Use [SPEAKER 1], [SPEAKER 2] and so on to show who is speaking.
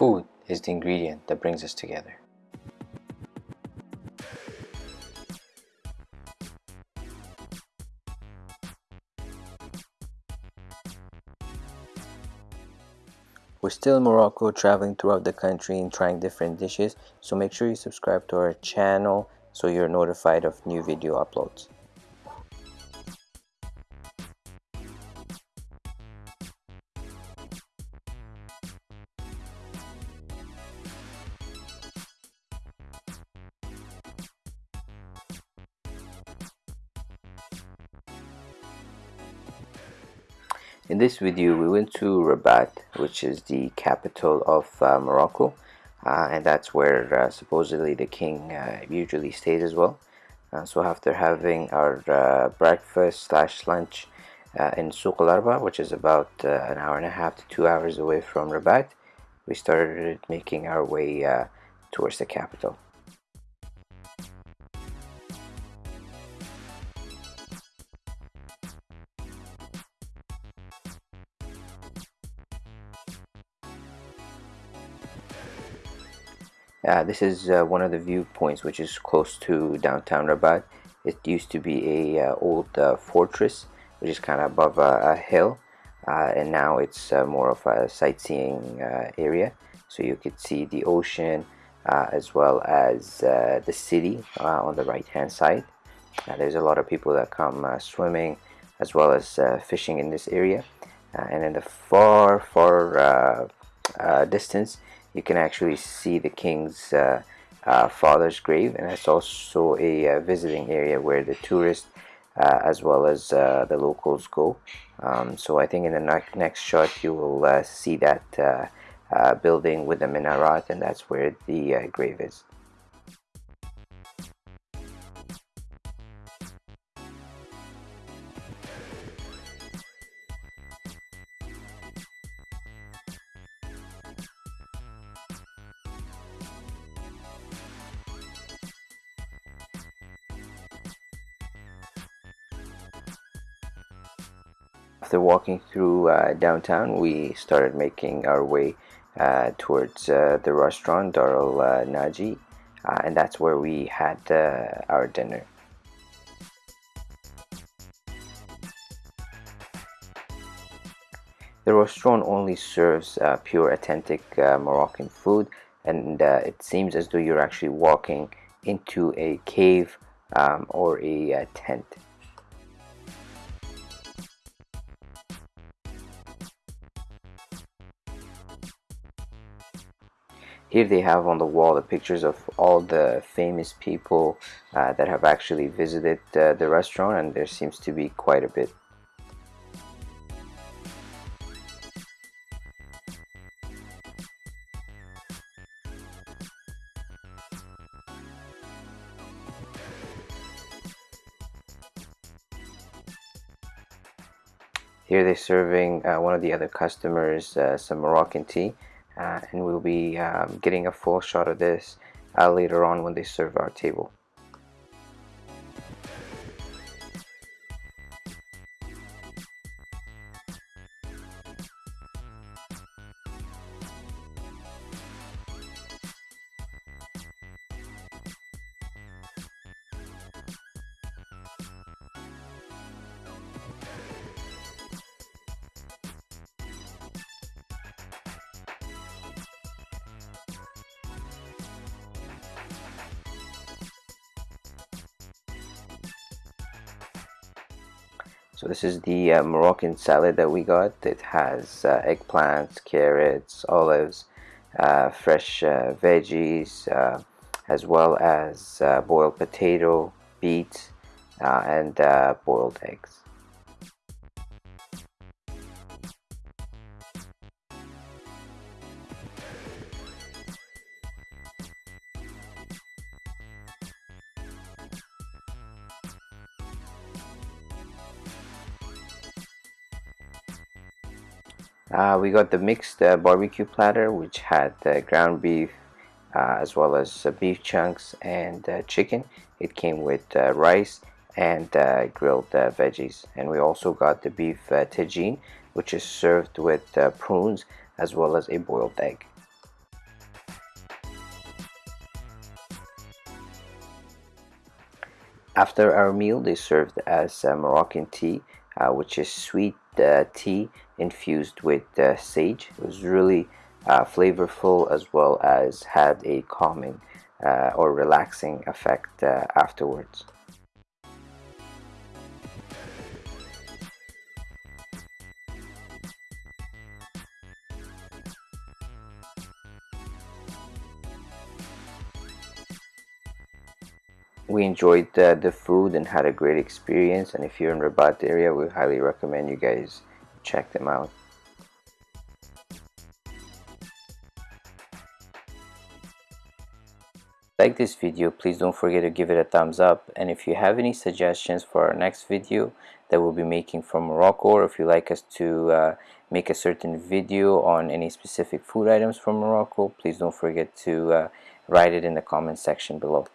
[SPEAKER 1] Food is the ingredient that brings us together. We're still in Morocco traveling throughout the country and trying different dishes so make sure you subscribe to our channel so you're notified of new video uploads. In this video we went to Rabat which is the capital of uh, Morocco uh, and that's where uh, supposedly the king uh, usually stays as well. Uh, so after having our uh, breakfast slash lunch in Souq Al Arba which is about an hour and a half to two hours away from Rabat we started making our way towards the capital Uh, this is uh, one of the viewpoints which is close to downtown Rabat. It used to be a uh, old uh, fortress which is kind of above a, a hill uh, and now it's uh, more of a sightseeing area. So you could see the ocean as well as the city on the right hand side. there's a lot of people that come swimming as well as fishing in this area. and in the far far distance you can actually see the king's uh, uh, father's grave and it's also a uh, visiting area where the tourists uh, as well as uh, the locals go. Um, so I think in the ne next shot you will uh, see that building with the minaret and that's where the grave is after walking through uh, downtown we started making our way uh, towards uh, the restaurant Darul uh, Naji uh, and that's where we had our dinner. The restaurant only serves pure authentic Moroccan food and it seems as though you're actually walking into a cave um, or a tent here they have on the wall the pictures of all the famous people uh, that have actually visited uh, the restaurant and there seems to be quite a bit. Here they're serving uh, one of the other customers uh, some Moroccan tea and we'll be um, getting a full shot of this uh, later on when they serve our table. So this is the uh, Moroccan salad that we got. It has uh, eggplants, carrots, olives, uh, fresh uh, veggies, uh, as well as uh, boiled potato, beets, and boiled eggs. Uh, we got the mixed uh, barbecue platter which had uh, ground beef uh, as well as uh, beef chunks and chicken. It came with rice and grilled veggies and we also got the beef tagine which is served with prunes as well as a boiled egg. After our meal they served us Moroccan tea which is sweet uh, tea infused with uh, sage. It was really flavorful as well as had a calming or relaxing effect afterwards we enjoyed uh, the food and had a great experience. And if you're in Rabat area we highly recommend you guys check them out. Like this video please don't forget to give it a thumbs up. And if you have any suggestions for our next video that we'll be making from Morocco or if you like us to uh, make a certain video on any specific food items from Morocco please don't forget to uh, write it in the comment section below